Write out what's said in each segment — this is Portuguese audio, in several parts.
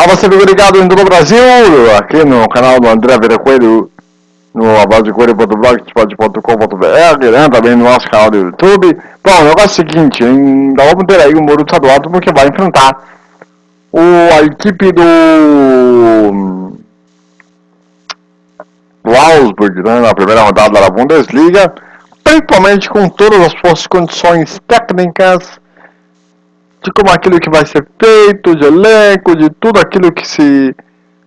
A você ligado em todo o Brasil, aqui no canal do André Vera Coelho, no abasecoelho.blogspot.com.br, né, também no nosso canal do YouTube. Bom, o negócio é o seguinte, ainda vamos ter aí o Muro Estadual porque vai enfrentar o, a equipe do, do Augsburg, né, na primeira rodada da Bundesliga, principalmente com todas as suas condições técnicas, de como aquilo que vai ser feito, de elenco, de tudo aquilo que se,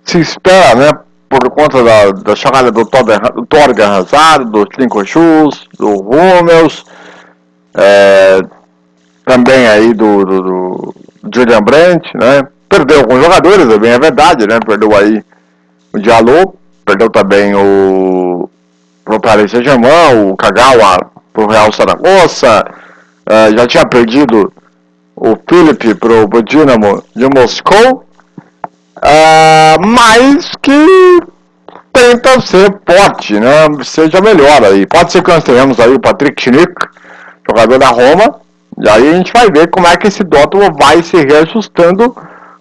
se espera, né? Por conta da, da chegada do, Torga Hazard, do Trinco Schultz, do Hummels, é, também aí do, do, do, Julian Brandt, né? Perdeu alguns jogadores, é bem a verdade, né? Perdeu aí o Diallo, perdeu também o pro Paris Saint-Germain, o Kagawa pro Real Saragossa, é, já tinha perdido o Philip pro o Dinamo de Moscou, uh, mas que tenta ser forte, né? Seja melhor aí. Pode ser que nós tenhamos aí o Patrick Schnick, jogador da Roma, e aí a gente vai ver como é que esse Dortmund vai se reajustando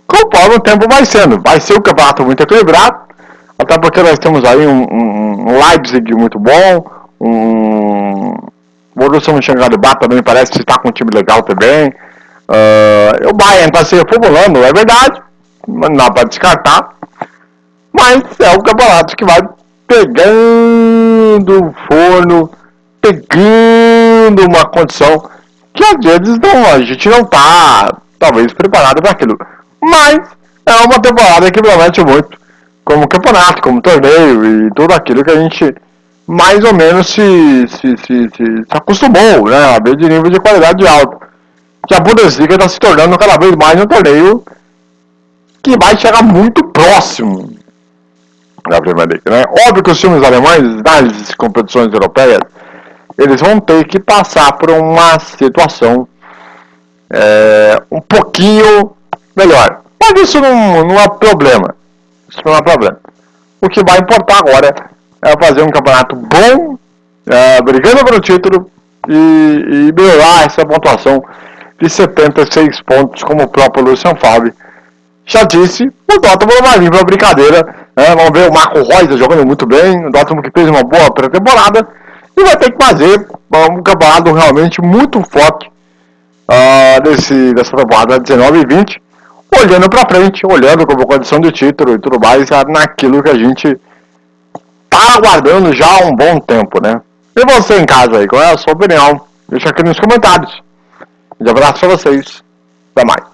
conforme o tempo vai sendo. Vai ser um campeonato muito equilibrado, até porque nós temos aí um, um, Leipzig muito bom, um Borussia Mönchengladbach também parece está com um time legal também. Uh, o Bayern está se reformulando, é verdade, não dá para descartar, mas é o campeonato que vai pegando o forno, pegando uma condição que às vezes não, a gente não está talvez preparado para aquilo. Mas é uma temporada que promete muito, como campeonato, como torneio e tudo aquilo que a gente mais ou menos se, se, se, se, se acostumou né, a ver de nível de qualidade alto que a Bundesliga está se tornando cada vez mais um torneio que vai chegar muito próximo da Premier League. Né? Óbvio que os times alemães, nas competições europeias, eles vão ter que passar por uma situação é, um pouquinho melhor. Mas isso não, não é problema. Isso não é problema. O que vai importar agora é fazer um campeonato bom, é, brigando pelo título e, e melhorar essa pontuação de 76 pontos, como o próprio Lucian Favre já disse, o Dortmund vai vir para a brincadeira. Né? Vamos ver o Marco Reus jogando muito bem, o Dortmund que fez uma boa pré-temporada e vai ter que fazer um campeonato realmente muito forte uh, desse, dessa temporada 19 e 20, olhando para frente, olhando como condição de título e tudo mais, naquilo que a gente está aguardando já há um bom tempo, né? E você em casa aí, qual é a sua opinião? Deixa aqui nos comentários. Um abraço pra vocês. Até mais.